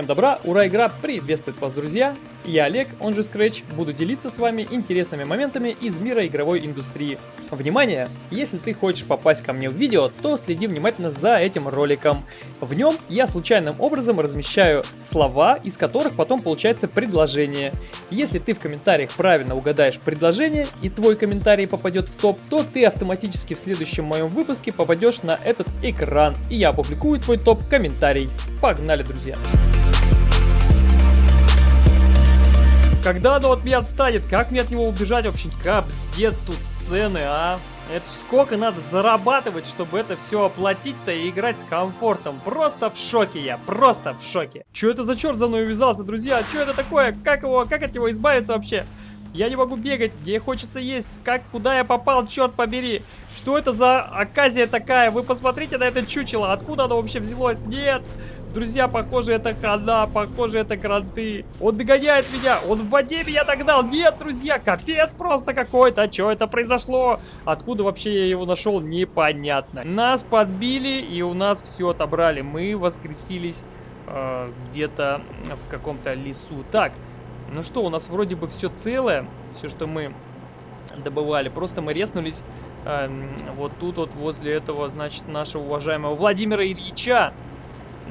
Всем добра, ура, игра приветствует вас, друзья! Я Олег, он же Scratch, буду делиться с вами интересными моментами из мира игровой индустрии. Внимание! Если ты хочешь попасть ко мне в видео, то следи внимательно за этим роликом. В нем я случайным образом размещаю слова, из которых потом получается предложение. Если ты в комментариях правильно угадаешь предложение и твой комментарий попадет в топ, то ты автоматически в следующем моем выпуске попадешь на этот экран, и я опубликую твой топ-комментарий. Погнали, друзья! Когда оно от меня отстанет? Как мне от него убежать вообще? Капздец тут цены, а? Это сколько надо зарабатывать, чтобы это все оплатить-то и играть с комфортом? Просто в шоке я, просто в шоке. Что это за черт за мной увязался, друзья? Что это такое? Как его, как от него избавиться вообще? Я не могу бегать, где хочется есть. Как, куда я попал, черт побери. Что это за оказия такая? Вы посмотрите на это чучело. Откуда оно вообще взялось? Нет. Друзья, похоже, это хана, похоже, это кранты. Он догоняет меня, он в воде меня догнал. Нет, друзья, капец просто какой-то. Что это произошло? Откуда вообще я его нашел, непонятно. Нас подбили и у нас все отобрали. Мы воскресились э, где-то в каком-то лесу. Так, ну что, у нас вроде бы все целое, все, что мы добывали. Просто мы резнулись э, вот тут вот возле этого, значит, нашего уважаемого Владимира Ильича.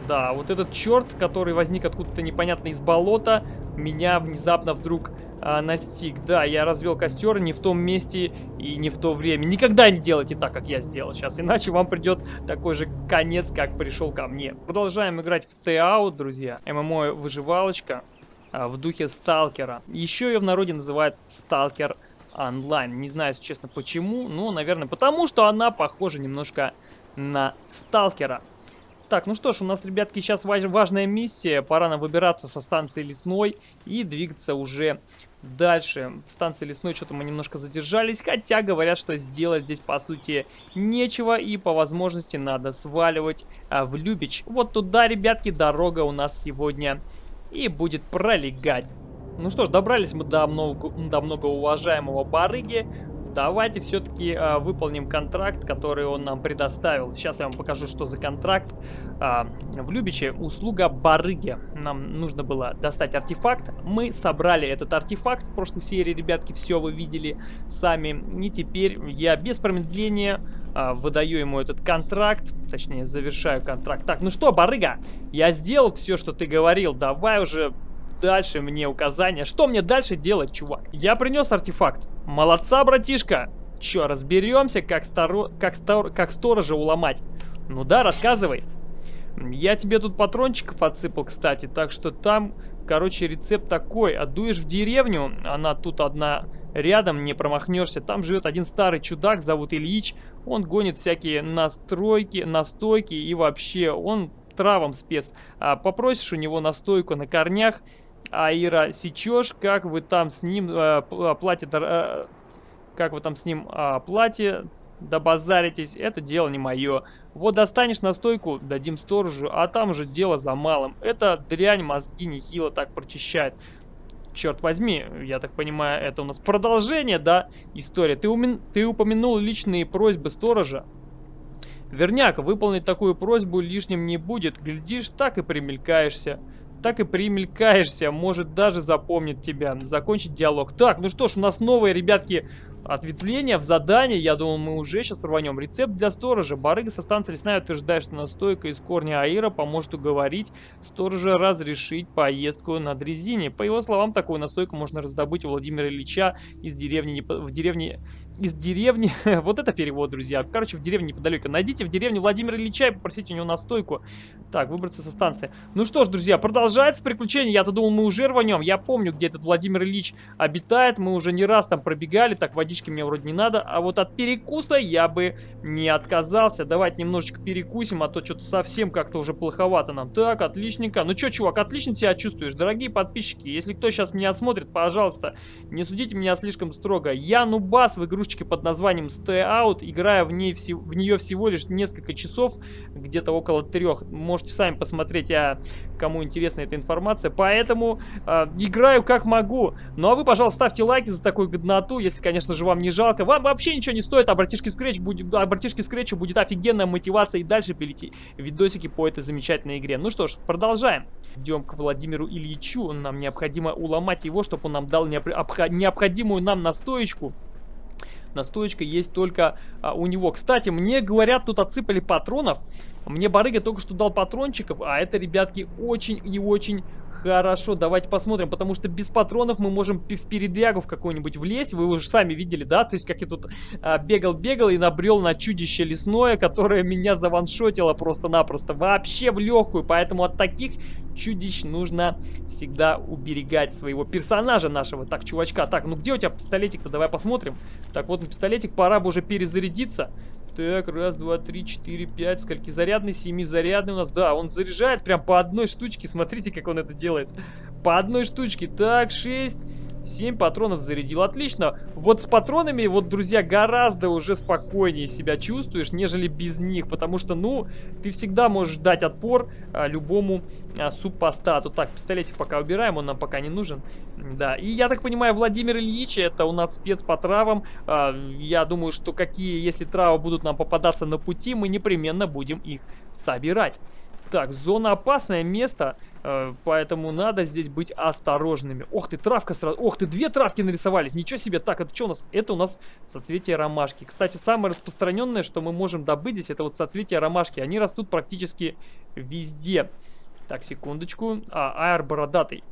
Да, вот этот черт, который возник откуда-то непонятно из болота, меня внезапно вдруг а, настиг. Да, я развел костер не в том месте и не в то время. Никогда не делайте так, как я сделал сейчас, иначе вам придет такой же конец, как пришел ко мне. Продолжаем играть в Stay Out, друзья. ММО-выживалочка а, в духе Сталкера. Еще ее в народе называют Сталкер онлайн. Не знаю, честно, почему, но, наверное, потому что она похожа немножко на Сталкера. Так, ну что ж, у нас, ребятки, сейчас важная миссия. Пора нам выбираться со станции Лесной и двигаться уже дальше. В станции Лесной что-то мы немножко задержались, хотя говорят, что сделать здесь, по сути, нечего. И по возможности надо сваливать а, в Любич. Вот туда, ребятки, дорога у нас сегодня и будет пролегать. Ну что ж, добрались мы до, много, до многоуважаемого барыги. Давайте все-таки э, выполним контракт, который он нам предоставил. Сейчас я вам покажу, что за контракт. Э, в Любиче услуга барыги. Нам нужно было достать артефакт. Мы собрали этот артефакт в прошлой серии, ребятки, все вы видели сами. И теперь я без промедления э, выдаю ему этот контракт. Точнее, завершаю контракт. Так, ну что, барыга, я сделал все, что ты говорил. Давай уже дальше мне указания. Что мне дальше делать, чувак? Я принес артефакт. Молодца, братишка. Че, разберемся, как, старо... как, стор... как сторожа уломать? Ну да, рассказывай. Я тебе тут патрончиков отсыпал, кстати, так что там, короче, рецепт такой. Отдуешь в деревню, она тут одна рядом, не промахнешься. Там живет один старый чудак, зовут Ильич. Он гонит всякие настройки, настойки и вообще, он травам спец. А, попросишь у него настойку на корнях, Аира сечешь, как вы там с ним э, платье, э, как вы там с ним э, платье добазаритесь, это дело не мое. Вот достанешь настойку, дадим сторожу, а там уже дело за малым. Это дрянь мозги нехило так прочищает. Черт возьми, я так понимаю, это у нас продолжение, да, история. Ты, умен... Ты упомянул личные просьбы сторожа. Верняк, выполнить такую просьбу лишним не будет. Глядишь, так и примелькаешься так и примелькаешься, может даже запомнит тебя. Закончить диалог. Так, ну что ж, у нас новые, ребятки, ответвление в задании. Я думаю, мы уже сейчас рванем. Рецепт для сторожа. Барыга со станции лесная утверждает, что настойка из корня аира поможет уговорить сторожа разрешить поездку на дрезине. По его словам, такую настойку можно раздобыть у Владимира Ильича из деревни, в деревне, из деревни, вот это перевод, друзья. Короче, в деревне неподалеку. Найдите в деревне Владимира Ильича и попросите у него настойку. Так, выбраться со станции. Ну что ж, друзья, продолжается приключение. Я-то думал, мы уже рванем. Я помню, где этот Владимир Ильич обитает. Мы уже не раз там пробегали. Так, водички мне вроде не надо. А вот от перекуса я бы не отказался. Давайте немножечко перекусим, а то что-то совсем как-то уже плоховато нам. Так, отличненько. Ну что, чувак, отлично себя чувствуешь. Дорогие подписчики, если кто сейчас меня смотрит, пожалуйста, не судите меня слишком строго. Я нубас в игрушечке под названием Stay Out. Играю в, ней, в нее всего лишь несколько часов, где-то около трех. Можете сами посмотреть, а кому интересна эта информация. Поэтому э, играю как могу. Ну а вы, пожалуйста, ставьте лайки за такую годноту, если, конечно же, вам не жалко. Вам вообще ничего не стоит, а братишке Scratch будет, а братишке Scratch будет офигенная мотивация и дальше пилите видосики по этой замечательной игре. Ну что ж, продолжаем. Идем к Владимиру Ильичу. Нам необходимо уломать его, чтобы он нам дал необходимую нам настоечку. Настоечка есть только а, у него. Кстати, мне говорят, тут отсыпали патронов. Мне барыга только что дал патрончиков, а это, ребятки, очень и очень Хорошо, давайте посмотрим, потому что без патронов мы можем в передрягу в какой-нибудь влезть. Вы уже сами видели, да? То есть, как я тут бегал-бегал а, и набрел на чудище лесное, которое меня заваншотило просто-напросто. Вообще в легкую, поэтому от таких чудищ нужно всегда уберегать своего персонажа нашего. Так, чувачка, так, ну где у тебя пистолетик-то? Давай посмотрим. Так, вот пистолетик, пора бы уже перезарядиться. Так, раз, два, три, четыре, пять. Скольки зарядный? Семи зарядный у нас. Да, он заряжает прям по одной штучке. Смотрите, как он это делает. По одной штучке. Так, шесть. 7 патронов зарядил. Отлично. Вот с патронами, вот, друзья, гораздо уже спокойнее себя чувствуешь, нежели без них. Потому что, ну, ты всегда можешь дать отпор а, любому а, супостату. Так, пистолетик пока убираем, он нам пока не нужен. Да, и я так понимаю, Владимир Ильич, это у нас спец по травам. А, я думаю, что какие, если травы будут нам попадаться на пути, мы непременно будем их собирать. Так, зона опасное место, э, поэтому надо здесь быть осторожными. Ох ты, травка сразу. Ох ты, две травки нарисовались. Ничего себе. Так, это что у нас? Это у нас соцветие ромашки. Кстати, самое распространенное, что мы можем добыть здесь, это вот соцветия ромашки. Они растут практически везде. Так, секундочку. А, аэр бородатый.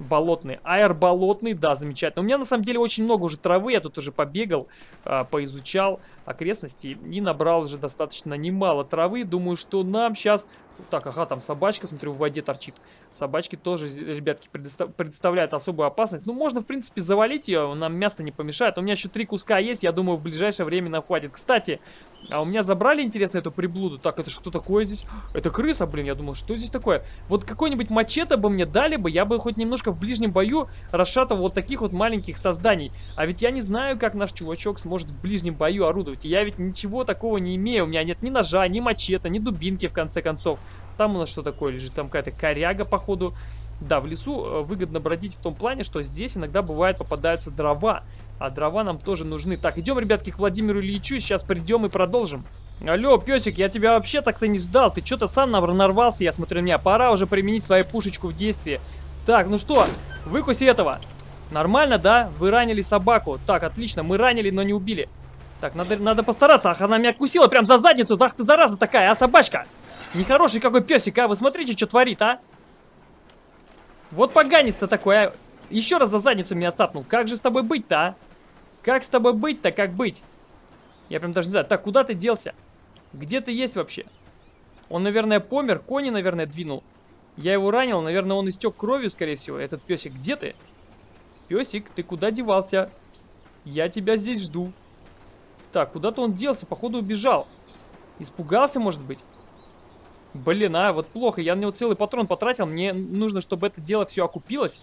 Болотный. Аэр болотный, да, замечательно. У меня на самом деле очень много уже травы, я тут уже побегал, э, поизучал окрестности и набрал уже достаточно немало травы. Думаю, что нам сейчас так, ага, там собачка, смотрю, в воде торчит. Собачки тоже, ребятки, представляют особую опасность. Ну, можно, в принципе, завалить ее, нам мясо не помешает. У меня еще три куска есть, я думаю, в ближайшее время нам хватит. Кстати, а у меня забрали, интересно, эту приблуду. Так, это что такое здесь? Это крыса, блин, я думал, что здесь такое? Вот какой-нибудь мачете бы мне дали бы, я бы хоть немножко в ближнем бою расшатывал вот таких вот маленьких созданий. А ведь я не знаю, как наш чувачок сможет в ближнем бою орудовать. И я ведь ничего такого не имею. У меня нет ни ножа, ни мачете, ни дубинки, в конце концов. Там у нас что такое лежит? Там какая-то коряга, походу. Да, в лесу э, выгодно бродить в том плане, что здесь иногда бывает попадаются дрова. А дрова нам тоже нужны. Так, идем, ребятки, к Владимиру Ильичу. Сейчас придем и продолжим. Алло, песик, я тебя вообще так-то не ждал. Ты что-то сам нарвался, я смотрю на меня. Пора уже применить свою пушечку в действии. Так, ну что, выкуси этого. Нормально, да? Вы ранили собаку. Так, отлично, мы ранили, но не убили. Так, надо, надо постараться. Ах, она меня кусила прям за задницу. Ах ты зараза такая, а собачка? Нехороший какой песик, а? Вы смотрите, что творит, а? Вот поганец-то такой, а? Еще раз за задницу меня цапнул. Как же с тобой быть-то, а? Как с тобой быть-то, как быть? Я прям даже не знаю. Так, куда ты делся? Где ты есть вообще? Он, наверное, помер. Кони, наверное, двинул. Я его ранил. Наверное, он истек кровью, скорее всего. Этот песик. Где ты? Песик, ты куда девался? Я тебя здесь жду. Так, куда-то он делся. Походу, убежал. Испугался, может быть? Блин, а, вот плохо. Я на него целый патрон потратил. Мне нужно, чтобы это дело все окупилось.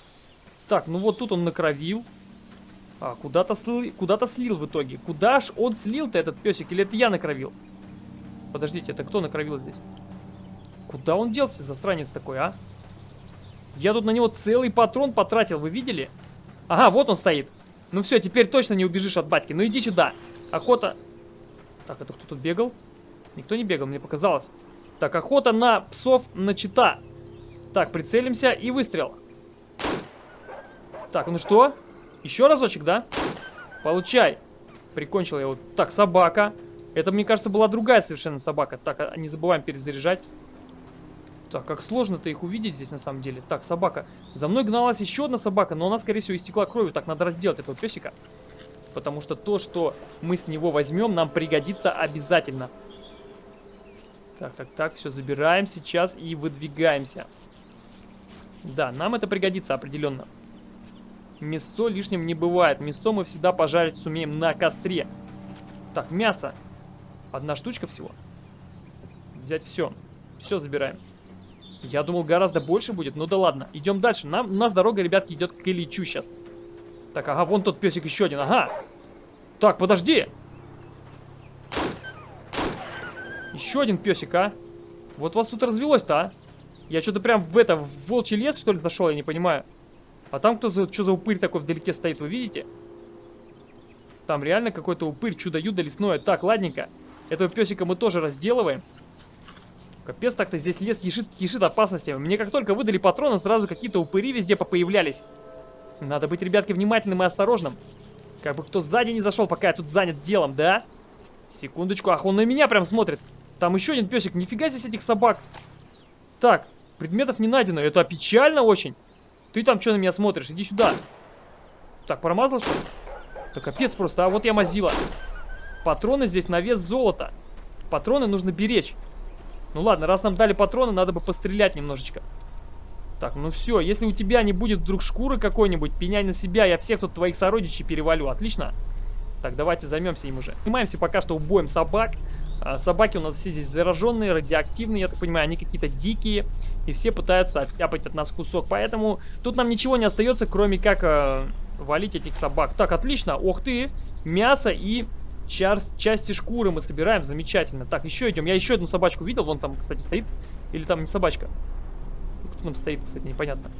Так, ну вот тут он накровил. А, куда-то слил, куда слил в итоге. Куда ж он слил-то, этот песик? Или это я накровил? Подождите, это кто накровил здесь? Куда он делся, засранец такой, а? Я тут на него целый патрон потратил, вы видели? Ага, вот он стоит. Ну все, теперь точно не убежишь от батьки. Ну иди сюда. Охота. Так, это кто тут бегал? Никто не бегал, мне показалось. Так, охота на псов начата. Так, прицелимся и выстрел. Так, ну что? Еще разочек, да? Получай. Прикончил я его. Так, собака. Это, мне кажется, была другая совершенно собака. Так, а, не забываем перезаряжать. Так, как сложно-то их увидеть здесь на самом деле. Так, собака. За мной гналась еще одна собака, но она, скорее всего, истекла кровью. Так, надо разделать этого песика. Потому что то, что мы с него возьмем, нам пригодится обязательно. Так, так, так, все забираем сейчас и выдвигаемся. Да, нам это пригодится определенно. Мясо лишним не бывает. Мясо мы всегда пожарить сумеем на костре. Так, мясо. Одна штучка всего. Взять все. Все забираем. Я думал, гораздо больше будет. Ну да ладно. Идем дальше. Нам, у нас дорога, ребятки, идет к Ильичу сейчас. Так, ага, вон тот песик еще один. Ага. Так, подожди. Еще один песик, а? Вот вас тут развелось-то, а? Я что-то прям в это, в волчий лес, что ли, зашел, я не понимаю. А там кто за, что за упырь такой вдалеке стоит, вы видите? Там реально какой-то упырь, чудо-юдо лесное. Так, ладненько. Этого песика мы тоже разделываем. Капец, так-то здесь лес кишит, кишит опасностями. Мне как только выдали патроны, сразу какие-то упыри везде попоявлялись. Надо быть, ребятки, внимательным и осторожным. Как бы кто сзади не зашел, пока я тут занят делом, да? Секундочку, ах, он на меня прям смотрит. Там еще один песик, нифига здесь этих собак. Так, предметов не найдено, это печально очень. Ты там что на меня смотришь, иди сюда. Так, промазал что ли? Да капец просто, а вот я мазила. Патроны здесь на вес золота. Патроны нужно беречь. Ну ладно, раз нам дали патроны, надо бы пострелять немножечко. Так, ну все, если у тебя не будет вдруг шкуры какой-нибудь, пеняй на себя, я всех тут твоих сородичей перевалю, отлично? Так, давайте займемся им уже. Занимаемся пока что убоем собак. А, собаки у нас все здесь зараженные, радиоактивные, я так понимаю, они какие-то дикие. И все пытаются оттяпать от нас кусок. Поэтому тут нам ничего не остается, кроме как э, валить этих собак. Так, отлично, ох ты, мясо и Час, части шкуры мы собираем, замечательно. Так, еще идем. Я еще одну собачку видел, вон там, кстати, стоит. Или там не собачка? Кто там стоит, кстати, непонятно.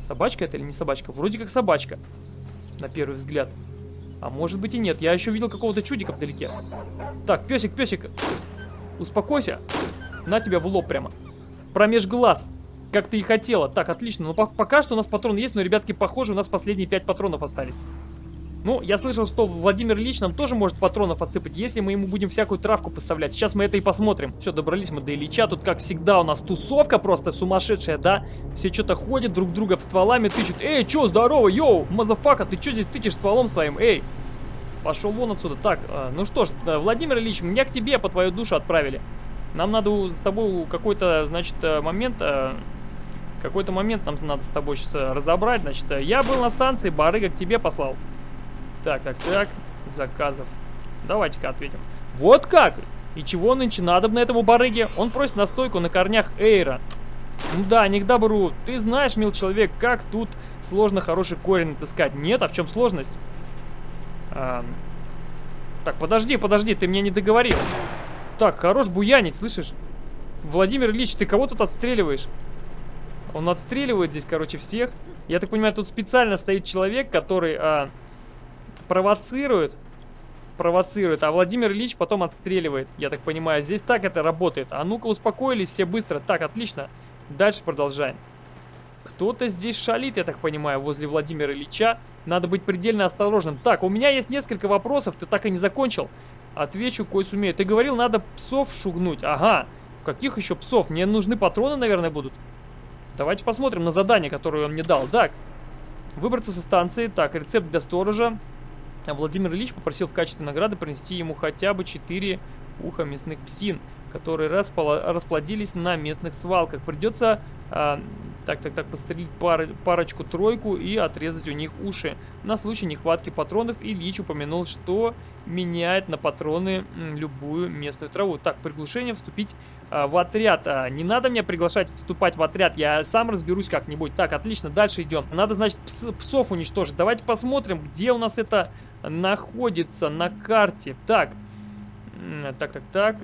Собачка это или не собачка? Вроде как собачка, на первый взгляд. А может быть и нет. Я еще видел какого-то чудика вдалеке. Так, песик, песик. Успокойся. На тебя в лоб прямо. Промеж глаз. Как ты и хотела. Так, отлично. Но ну, пока что у нас патрон есть, но, ребятки, похоже, у нас последние пять патронов остались. Ну, я слышал, что Владимир Ильич нам тоже может патронов отсыпать, если мы ему будем всякую травку поставлять. Сейчас мы это и посмотрим. Все, добрались мы до Ильича. Тут, как всегда, у нас тусовка просто сумасшедшая, да? Все что-то ходят, друг друга в стволами тычут. Эй, чё, здорово, yo, motherfucka, ты чё здесь тычешь стволом своим? Эй, пошел вон отсюда. Так, э, ну что ж, Владимир Ильич, меня к тебе по твою душу отправили. Нам надо с тобой какой-то, значит, э, момент... Э, какой-то момент нам надо с тобой сейчас разобрать. Значит, я был на станции, барыга к тебе послал. Так, так, так. Заказов. Давайте-ка ответим. Вот как! И чего нынче надо на этому барыге? Он просит настойку на корнях аира. Ну да, не к добру. Ты знаешь, мил человек, как тут сложно хороший корень отыскать. Нет, а в чем сложность? А... Так, подожди, подожди, ты мне не договорил. Так, хорош буянить, слышишь? Владимир Ильич, ты кого тут отстреливаешь? Он отстреливает здесь, короче, всех. Я так понимаю, тут специально стоит человек, который... А провоцирует, провоцирует, а Владимир Ильич потом отстреливает. Я так понимаю, здесь так это работает. А ну-ка успокоились все быстро. Так, отлично. Дальше продолжаем. Кто-то здесь шалит, я так понимаю, возле Владимира Ильича. Надо быть предельно осторожным. Так, у меня есть несколько вопросов, ты так и не закончил. Отвечу, кой сумею. Ты говорил, надо псов шугнуть. Ага. Каких еще псов? Мне нужны патроны, наверное, будут. Давайте посмотрим на задание, которое он мне дал. Так, выбраться со станции. Так, рецепт для сторожа. Владимир Ильич попросил в качестве награды принести ему хотя бы 4 уха мясных псин, которые расплодились на местных свалках. Придется а, так, так, так, пострелить пар, парочку-тройку и отрезать у них уши. На случай нехватки патронов Ильич упомянул, что меняет на патроны любую местную траву. Так, приглушение вступить а, в отряд. А, не надо мне приглашать вступать в отряд, я сам разберусь как-нибудь. Так, отлично, дальше идем. Надо, значит, пс псов уничтожить. Давайте посмотрим, где у нас это находится на карте. Так, так, так, так.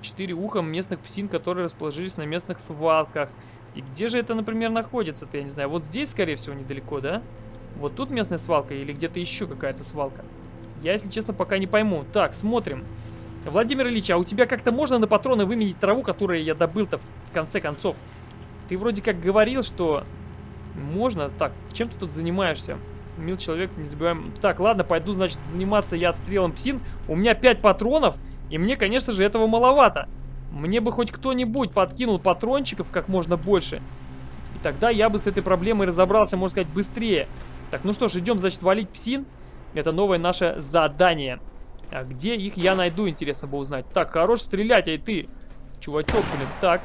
Четыре уха местных псин, которые расположились на местных свалках. И где же это, например, находится-то, я не знаю. Вот здесь, скорее всего, недалеко, да? Вот тут местная свалка или где-то еще какая-то свалка? Я, если честно, пока не пойму. Так, смотрим. Владимир Ильич, а у тебя как-то можно на патроны выменить траву, которую я добыл-то в конце концов? Ты вроде как говорил, что можно. Так, чем ты тут занимаешься? Мил человек, не забываем. Так, ладно, пойду, значит, заниматься я отстрелом псин. У меня 5 патронов, и мне, конечно же, этого маловато. Мне бы хоть кто-нибудь подкинул патрончиков как можно больше. И тогда я бы с этой проблемой разобрался, можно сказать, быстрее. Так, ну что ж, идем, значит, валить псин. Это новое наше задание. А где их я найду, интересно бы узнать. Так, хорош стрелять, ай ты. Чувачок, блин. Так.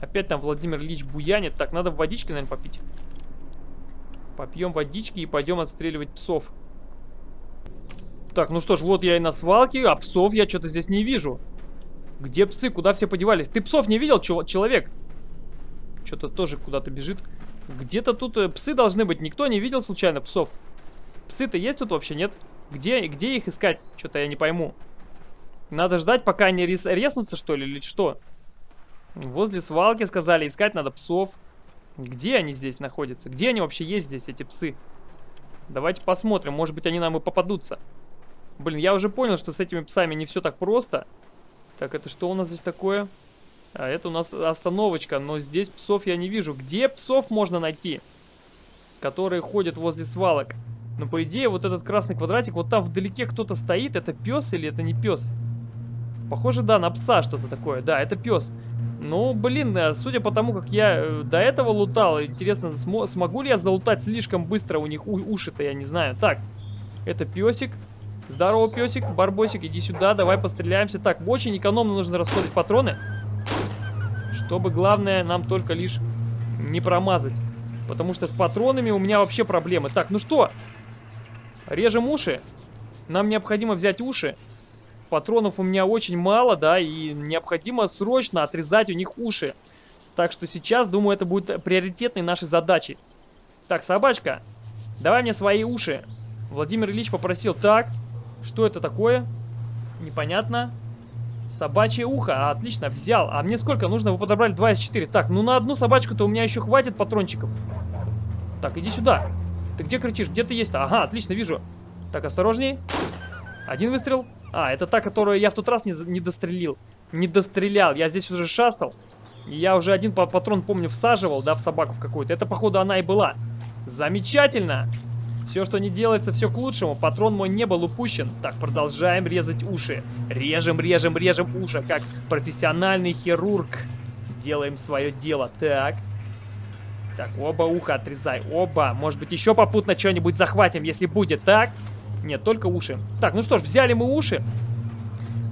Опять там Владимир Ильич буянит. Так, надо водички, наверное, попить. Попьем водички и пойдем отстреливать псов. Так, ну что ж, вот я и на свалке, а псов я что-то здесь не вижу. Где псы? Куда все подевались? Ты псов не видел, человек? Что-то тоже куда-то бежит. Где-то тут э, псы должны быть. Никто не видел случайно псов? Псы-то есть тут вообще, нет? Где, где их искать? Что-то я не пойму. Надо ждать, пока они рес, резнутся, что ли, или что? Возле свалки сказали, искать надо псов. Где они здесь находятся? Где они вообще есть здесь, эти псы? Давайте посмотрим, может быть они нам и попадутся. Блин, я уже понял, что с этими псами не все так просто. Так, это что у нас здесь такое? А это у нас остановочка, но здесь псов я не вижу. Где псов можно найти? Которые ходят возле свалок. Но по идее вот этот красный квадратик, вот там вдалеке кто-то стоит. Это пес или это не пес? Похоже, да, на пса что-то такое. Да, это пес. Ну, блин, э, судя по тому, как я э, до этого лутал, интересно, см смогу ли я залутать слишком быстро у них уши-то, я не знаю. Так, это песик. Здорово, песик, барбосик, иди сюда, давай постреляемся. Так, очень экономно нужно расходовать патроны. Чтобы, главное, нам только лишь не промазать. Потому что с патронами у меня вообще проблемы. Так, ну что? Режем уши. Нам необходимо взять уши. Патронов у меня очень мало, да, и необходимо срочно отрезать у них уши. Так что сейчас, думаю, это будет приоритетной нашей задачей. Так, собачка, давай мне свои уши. Владимир Ильич попросил. Так, что это такое? Непонятно. Собачье ухо. Отлично, взял. А мне сколько нужно? Вы подобрали 2 из 4. Так, ну на одну собачку-то у меня еще хватит патрончиков. Так, иди сюда. Ты где кричишь? Где ты есть-то? Ага, отлично, вижу. Так, осторожней. Один выстрел. А, это та, которую я в тот раз не, не дострелил. Не дострелял. Я здесь уже шастал. И я уже один патрон, помню, всаживал, да, в собаку в какую-то. Это, походу, она и была. Замечательно! Все, что не делается, все к лучшему. Патрон мой не был упущен. Так, продолжаем резать уши. Режем, режем, режем уши, как профессиональный хирург. Делаем свое дело. Так. Так, оба уха отрезай. Оба. Может быть, еще попутно что-нибудь захватим, если будет. Так. Нет, только уши. Так, ну что ж, взяли мы уши.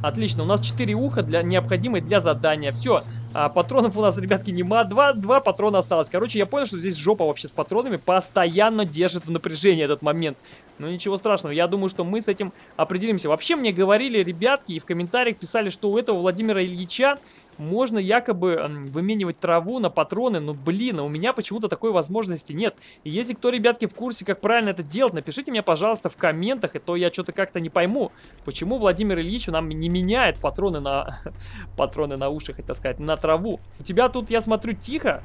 Отлично, у нас 4 уха для, необходимые для задания. Все, а, патронов у нас, ребятки, нема. Два, два патрона осталось. Короче, я понял, что здесь жопа вообще с патронами постоянно держит в напряжении этот момент. Но ничего страшного, я думаю, что мы с этим определимся. Вообще мне говорили ребятки и в комментариях писали, что у этого Владимира Ильича можно якобы выменивать траву на патроны, но блин, а у меня почему-то такой возможности нет. И если кто, ребятки, в курсе, как правильно это делать, напишите мне, пожалуйста, в комментах, и то я что-то как-то не пойму, почему Владимир Ильич нам не меняет патроны на... патроны на уши, хотел сказать, на траву. У тебя тут, я смотрю, тихо.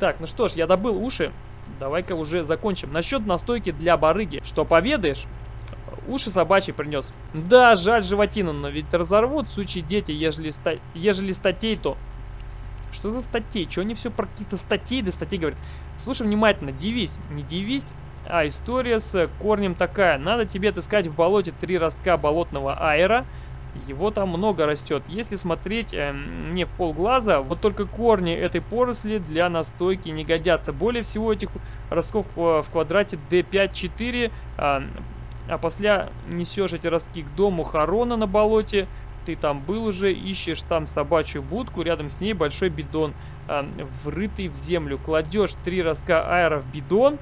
Так, ну что ж, я добыл уши. Давай-ка уже закончим. Насчет настойки для барыги. Что поведаешь? Уши собачьи принес. Да, жаль животину, но ведь разорвут, сучьи дети, ежели, ста... ежели статей, то... Что за статей? Чего они все про какие-то статьи да статьи говорят? Слушай внимательно, дивись, не дивись. А, история с корнем такая. Надо тебе отыскать в болоте три ростка болотного аэра. Его там много растет. Если смотреть э, не в полглаза, вот только корни этой поросли для настойки не годятся. Более всего этих ростков в квадрате D5-4 э, а после несешь эти ростки к дому Харона на болоте, ты там был уже, ищешь там собачью будку, рядом с ней большой бидон, э, врытый в землю. Кладешь три ростка аэро в бидон.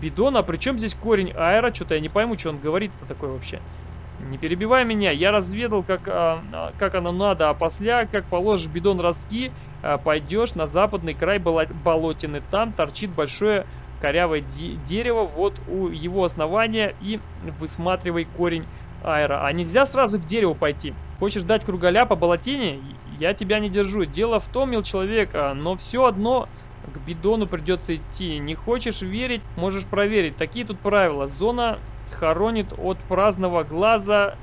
Бидон, а при чем здесь корень аэро? Что-то я не пойму, что он говорит-то такое вообще. Не перебивай меня, я разведал, как, а, как оно надо, а после, как положишь бидон ростки, а, пойдешь на западный край болотины. Там торчит большое корявое дерево вот у его основания и высматривай корень аэро. А нельзя сразу к дереву пойти. Хочешь дать кругаля по болотине? Я тебя не держу. Дело в том, мил человек, а, но все одно к бидону придется идти. Не хочешь верить, можешь проверить. Такие тут правила. Зона хоронит от праздного глаза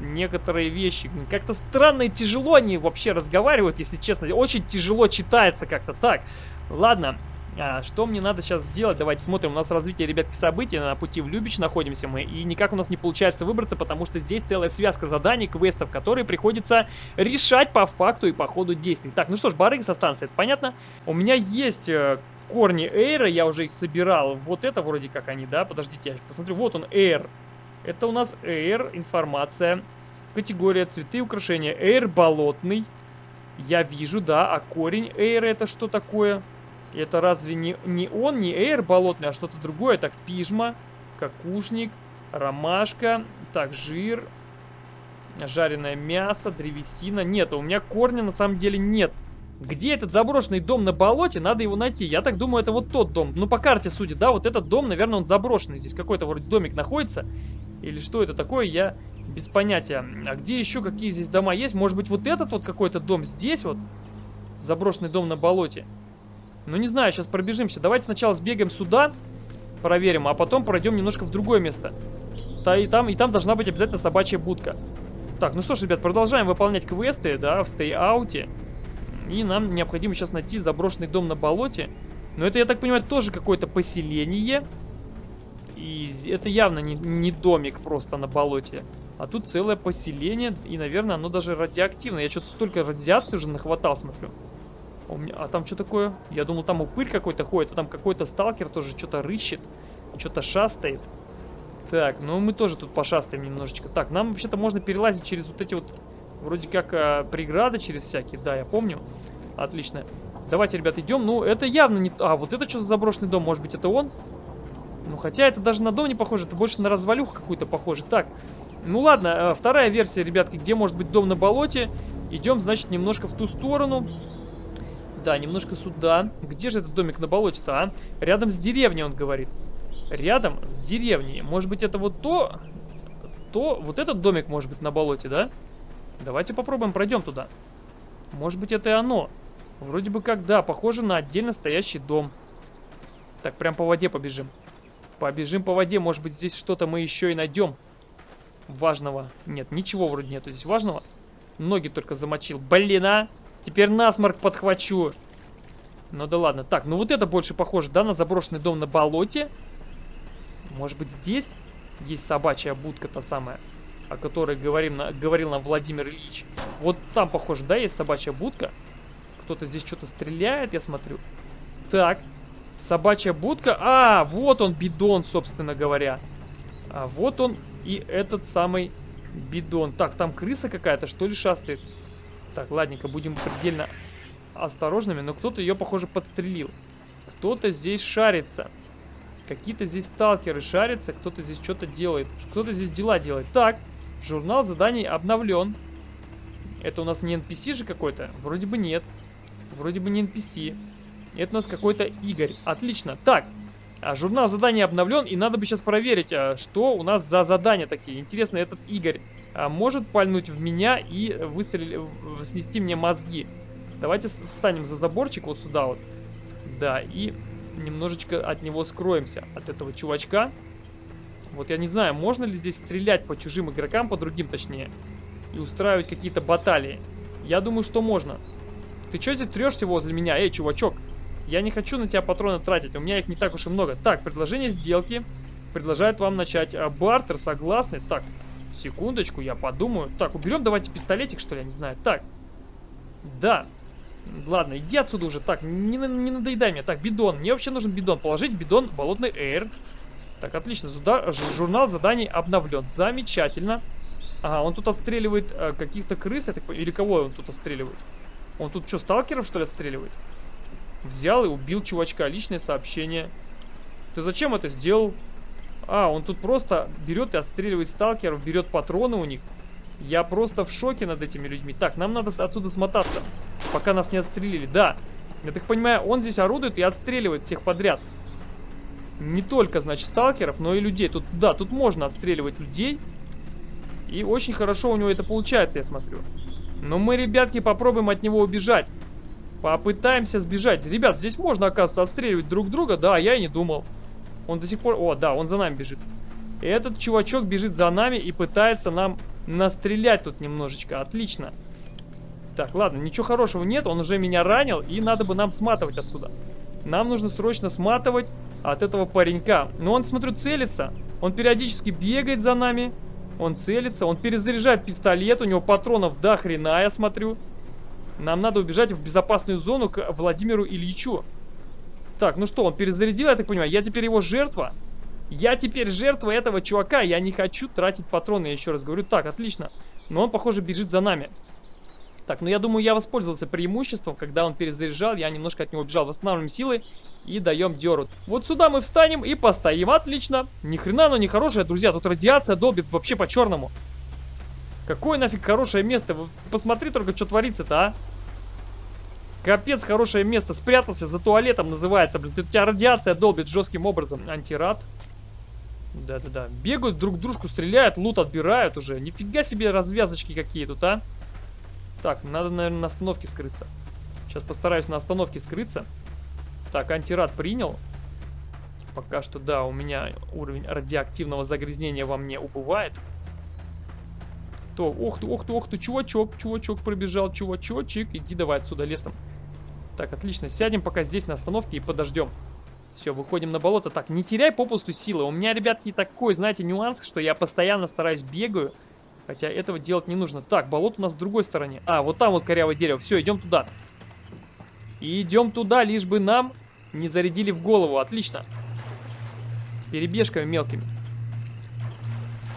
некоторые вещи. Как-то странно и тяжело они вообще разговаривают, если честно. Очень тяжело читается как-то так. Ладно, а, что мне надо сейчас сделать? Давайте смотрим. У нас развитие, ребятки, событий. На пути в Любич находимся мы. И никак у нас не получается выбраться, потому что здесь целая связка заданий, квестов, которые приходится решать по факту и по ходу действий. Так, ну что ж, барыги со станции, это понятно? У меня есть э, корни Эйра, я уже их собирал. Вот это вроде как они, да? Подождите, я посмотрю. Вот он, Эйр. Это у нас Эйр, информация. Категория цветы украшения. Эйр болотный. Я вижу, да. А корень Эйра это что такое? Это разве не, не он, не эйр болотный, а что-то другое? Так, пижма, какушник, ромашка, так, жир, жареное мясо, древесина. Нет, у меня корня на самом деле нет. Где этот заброшенный дом на болоте? Надо его найти. Я так думаю, это вот тот дом. Ну, по карте судя, да, вот этот дом, наверное, он заброшенный. Здесь какой-то вроде домик находится. Или что это такое, я без понятия. А где еще какие здесь дома есть? Может быть, вот этот вот какой-то дом здесь вот? Заброшенный дом на болоте. Ну, не знаю, сейчас пробежимся. Давайте сначала сбегаем сюда, проверим, а потом пройдем немножко в другое место. Да, и там, и там должна быть обязательно собачья будка. Так, ну что ж, ребят, продолжаем выполнять квесты, да, в стей-ауте. И нам необходимо сейчас найти заброшенный дом на болоте. Но это, я так понимаю, тоже какое-то поселение. И это явно не, не домик просто на болоте. А тут целое поселение, и, наверное, оно даже радиоактивное. Я что-то столько радиации уже нахватал, смотрю. А, меня... а там что такое? Я думал, там упырь какой-то ходит, а там какой-то сталкер тоже что-то рыщет, что-то шастает. Так, ну мы тоже тут пошастаем немножечко. Так, нам вообще-то можно перелазить через вот эти вот, вроде как, а, преграды через всякие. Да, я помню. Отлично. Давайте, ребят, идем. Ну, это явно не... А, вот это что за заброшенный дом? Может быть, это он? Ну, хотя это даже на дом не похоже. Это больше на развалюху какую-то похоже. Так, ну ладно, э, вторая версия, ребятки, где может быть дом на болоте. Идем, значит, немножко в ту сторону. Да, немножко сюда. Где же этот домик на болоте-то, а? Рядом с деревней, он говорит. Рядом с деревней. Может быть, это вот то... То... Вот этот домик может быть на болоте, да? Давайте попробуем, пройдем туда. Может быть, это и оно. Вроде бы как, да, похоже на отдельно стоящий дом. Так, прям по воде побежим. Побежим по воде, может быть, здесь что-то мы еще и найдем. Важного. Нет, ничего вроде нету здесь важного. Ноги только замочил. Блин, а! Теперь насморк подхвачу. Ну да ладно. Так, ну вот это больше похоже, да, на заброшенный дом на болоте. Может быть здесь есть собачья будка та самая, о которой говорим, говорил нам Владимир Ильич. Вот там, похоже, да, есть собачья будка. Кто-то здесь что-то стреляет, я смотрю. Так, собачья будка. А, вот он, бидон, собственно говоря. А вот он и этот самый бидон. Так, там крыса какая-то, что ли, шастает? Так, ладненько, будем предельно осторожными, но кто-то ее, похоже, подстрелил. Кто-то здесь шарится. Какие-то здесь сталкеры шарятся, кто-то здесь что-то делает. Кто-то здесь дела делает. Так, журнал заданий обновлен. Это у нас не NPC же какой-то? Вроде бы нет. Вроде бы не NPC. Это у нас какой-то Игорь. Отлично. Так, а журнал заданий обновлен, и надо бы сейчас проверить, а, что у нас за задания такие. Интересно, этот Игорь может пальнуть в меня и выстрелить, снести мне мозги. Давайте встанем за заборчик вот сюда вот. Да, и немножечко от него скроемся, от этого чувачка. Вот я не знаю, можно ли здесь стрелять по чужим игрокам, по другим точнее, и устраивать какие-то баталии. Я думаю, что можно. Ты что здесь трешься возле меня? Эй, чувачок, я не хочу на тебя патроны тратить, у меня их не так уж и много. Так, предложение сделки. Предлагает вам начать а, бартер, согласны? Так, секундочку, я подумаю. Так, уберем давайте пистолетик, что ли, я не знаю. Так, да, Ладно, иди отсюда уже. Так, не, не надоедай мне. Так, бидон. Мне вообще нужен бидон. Положить бидон болотный эйр. Так, отлично. Зуда, журнал заданий обновлен. Замечательно. Ага, он тут отстреливает э, каких-то крыс. Так, или кого он тут отстреливает? Он тут что, сталкеров, что ли, отстреливает? Взял и убил чувачка. Личное сообщение. Ты зачем это сделал? А, он тут просто берет и отстреливает сталкеров, берет патроны у них. Я просто в шоке над этими людьми. Так, нам надо отсюда смотаться, пока нас не отстрелили. Да, я так понимаю, он здесь орудует и отстреливает всех подряд. Не только, значит, сталкеров, но и людей. Тут, да, тут можно отстреливать людей. И очень хорошо у него это получается, я смотрю. Но мы, ребятки, попробуем от него убежать. Попытаемся сбежать. Ребят, здесь можно, оказывается, отстреливать друг друга. Да, я и не думал. Он до сих пор... О, да, он за нами бежит. Этот чувачок бежит за нами и пытается нам настрелять тут немножечко. Отлично. Так, ладно, ничего хорошего нет. Он уже меня ранил, и надо бы нам сматывать отсюда. Нам нужно срочно сматывать от этого паренька. Но он, смотрю, целится. Он периодически бегает за нами. Он целится, он перезаряжает пистолет. У него патронов до хрена, я смотрю. Нам надо убежать в безопасную зону к Владимиру Ильичу. Так, ну что, он перезарядил, я так понимаю. Я теперь его жертва. Я теперь жертва этого чувака. Я не хочу тратить патроны, я еще раз говорю. Так, отлично. Но он, похоже, бежит за нами. Так, ну я думаю, я воспользовался преимуществом, когда он перезаряжал, я немножко от него бежал. Восстанавливаем силы и даем деру. Вот сюда мы встанем и постоим. Отлично. Ни хрена оно не друзья. Тут радиация долбит вообще по-черному. Какое нафиг хорошее место? Посмотри только, что творится-то, а. Капец, хорошее место. Спрятался за туалетом, называется, блин. Тут тебя радиация долбит жестким образом. Антирад. Да-да-да. Бегают, друг дружку стреляют, лут отбирают уже. Нифига себе развязочки какие тут, а. Так, надо, наверное, на остановке скрыться. Сейчас постараюсь на остановке скрыться. Так, антирад принял. Пока что, да, у меня уровень радиоактивного загрязнения во мне убывает. То, ох ты, ох ты, ох ты, чувачок, чувачок пробежал, чувачочек. Иди давай отсюда лесом. Так, отлично, сядем пока здесь на остановке и подождем. Все, выходим на болото. Так, не теряй попусту силы. У меня, ребятки, такой, знаете, нюанс, что я постоянно стараюсь бегаю. Хотя этого делать не нужно. Так, болото у нас с другой стороны. А, вот там вот корявое дерево. Все, идем туда. И идем туда, лишь бы нам не зарядили в голову. Отлично. Перебежками мелкими.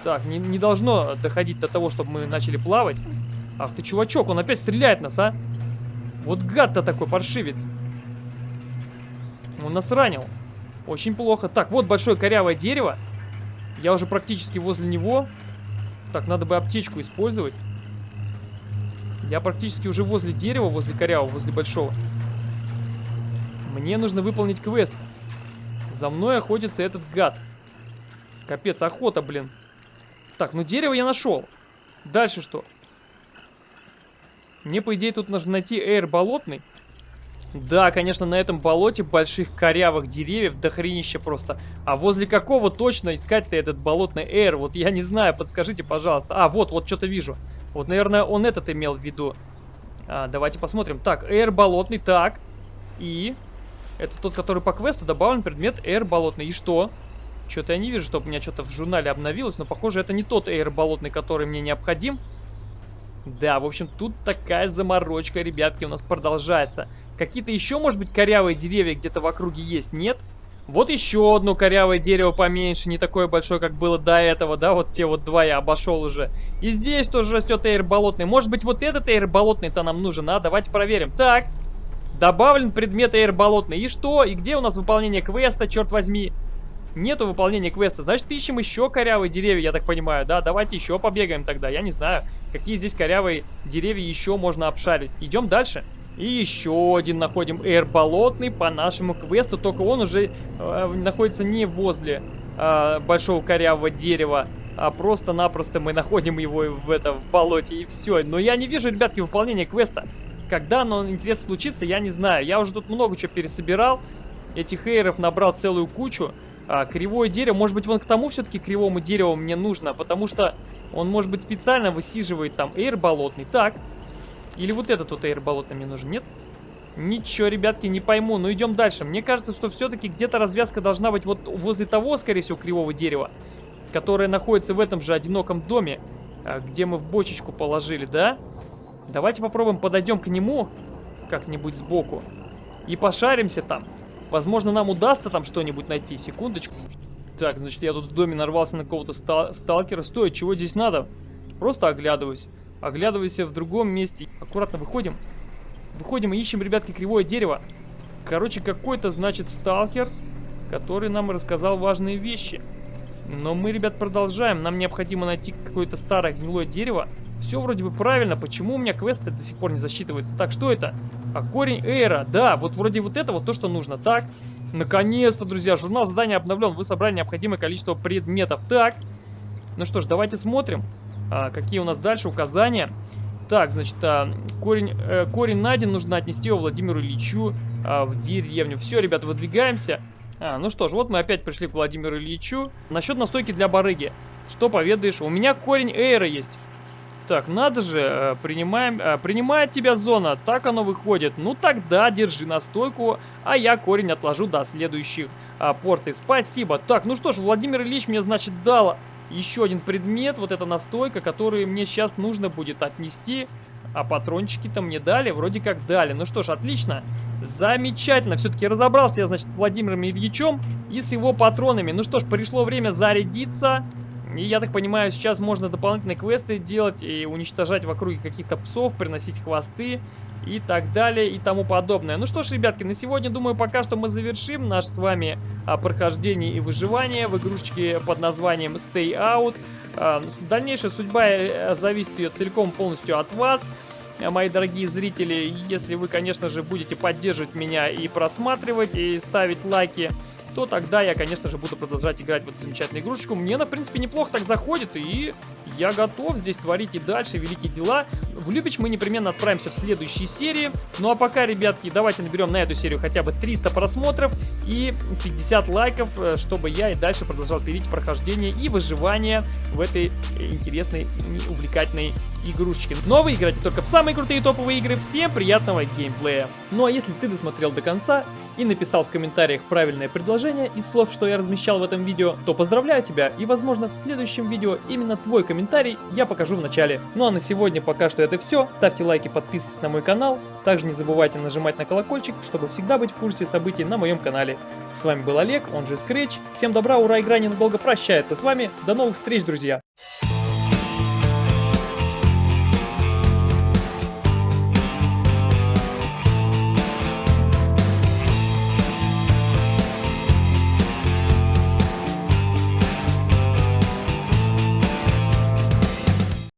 Так, не, не должно доходить до того, чтобы мы начали плавать. Ах ты, чувачок, он опять стреляет нас, а? Вот гад-то такой, паршивец. Он нас ранил. Очень плохо. Так, вот большое корявое дерево. Я уже практически возле него. Так, надо бы аптечку использовать. Я практически уже возле дерева, возле корявого, возле большого. Мне нужно выполнить квест. За мной охотится этот гад. Капец, охота, блин. Так, ну дерево я нашел. Дальше что? Мне, по идее, тут нужно найти эйр болотный. Да, конечно, на этом болоте больших корявых деревьев дохренище просто. А возле какого точно искать-то этот болотный эйр? Вот я не знаю, подскажите, пожалуйста. А, вот, вот что-то вижу. Вот, наверное, он этот имел в виду. А, давайте посмотрим. Так, эйр болотный, так. И... Это тот, который по квесту добавлен предмет эйр болотный. И что? Что-то я не вижу, чтобы у меня что-то в журнале обновилось. Но, похоже, это не тот эйр болотный, который мне необходим. Да, в общем, тут такая заморочка, ребятки, у нас продолжается. Какие-то еще, может быть, корявые деревья где-то в округе есть? Нет? Вот еще одно корявое дерево поменьше, не такое большое, как было до этого, да, вот те вот два я обошел уже. И здесь тоже растет эйр болотный. Может быть, вот этот эйр болотный-то нам нужен, а? Давайте проверим. Так, добавлен предмет эйр болотный. И что? И где у нас выполнение квеста, черт возьми? Нету выполнения квеста, значит ищем еще корявые деревья, я так понимаю, да? Давайте еще побегаем тогда, я не знаю, какие здесь корявые деревья еще можно обшарить. Идем дальше. И еще один находим эйр болотный по нашему квесту, только он уже э, находится не возле э, большого корявого дерева, а просто-напросто мы находим его в, это, в болоте и все. Но я не вижу, ребятки, выполнения квеста. Когда оно, интересно, случится, я не знаю. Я уже тут много чего пересобирал, этих эйров набрал целую кучу. А, кривое дерево, может быть, вон к тому все-таки кривому дереву мне нужно, потому что он, может быть, специально высиживает там эйр болотный. Так. Или вот этот вот эйр болотный мне нужен, нет? Ничего, ребятки, не пойму. Но идем дальше. Мне кажется, что все-таки где-то развязка должна быть вот возле того, скорее всего, кривого дерева, которое находится в этом же одиноком доме, а, где мы в бочечку положили, да? Давайте попробуем подойдем к нему как-нибудь сбоку и пошаримся там. Возможно, нам удастся там что-нибудь найти. Секундочку. Так, значит, я тут в доме нарвался на какого-то ста сталкера. Стой, чего здесь надо? Просто оглядываюсь. Оглядываюсь в другом месте. Аккуратно выходим. Выходим и ищем, ребятки, кривое дерево. Короче, какой-то, значит, сталкер, который нам рассказал важные вещи. Но мы, ребят, продолжаем. Нам необходимо найти какое-то старое гнилое дерево. Все вроде бы правильно. Почему у меня квест до сих пор не засчитывается? Так, что это? А корень эра. Да, вот вроде вот это вот то, что нужно. Так, наконец-то, друзья, журнал задания обновлен. Вы собрали необходимое количество предметов. Так, ну что ж, давайте смотрим, а, какие у нас дальше указания. Так, значит, а, корень, э, корень найден, нужно отнести его Владимиру Ильичу а, в деревню. Все, ребята, выдвигаемся. А, ну что ж, вот мы опять пришли к Владимиру Ильичу. Насчет настойки для барыги. Что поведаешь? У меня корень эйра есть. Так, надо же, э, принимаем, э, принимает тебя зона, так оно выходит. Ну тогда держи настойку, а я корень отложу до следующих а, порций. Спасибо. Так, ну что ж, Владимир Ильич мне, значит, дал еще один предмет, вот эта настойка, который мне сейчас нужно будет отнести. А патрончики-то мне дали, вроде как дали. Ну что ж, отлично. Замечательно. Все-таки разобрался я, значит, с Владимиром Ильичем и с его патронами. Ну что ж, пришло время зарядиться. И я так понимаю, сейчас можно дополнительные квесты делать и уничтожать в округе каких-то псов, приносить хвосты и так далее и тому подобное. Ну что ж, ребятки, на сегодня, думаю, пока что мы завершим наш с вами а, прохождение и выживание в игрушечке под названием Stay Out. А, дальнейшая судьба э, зависит ее целиком полностью от вас мои дорогие зрители, если вы, конечно же, будете поддерживать меня и просматривать, и ставить лайки, то тогда я, конечно же, буду продолжать играть в эту замечательную игрушечку. Мне она, в принципе, неплохо так заходит, и я готов здесь творить и дальше великие дела. В Любич мы непременно отправимся в следующей серии. Ну а пока, ребятки, давайте наберем на эту серию хотя бы 300 просмотров и 50 лайков, э, чтобы я и дальше продолжал пилить прохождение и выживание в этой интересной увлекательной игрушечке. Но ну, а вы играете только в самые крутые топовые игры. Всем приятного геймплея. Ну а если ты досмотрел до конца и написал в комментариях правильное предложение из слов, что я размещал в этом видео, то поздравляю тебя и возможно в следующем видео именно твой комментарий я покажу в начале. Ну а на сегодня пока что это все. Ставьте лайки, подписывайтесь на мой канал. Также не забывайте нажимать на колокольчик, чтобы всегда быть в курсе событий на моем канале. С вами был Олег, он же Scratch. Всем добра, ура, игра ненадолго прощается с вами. До новых встреч, друзья!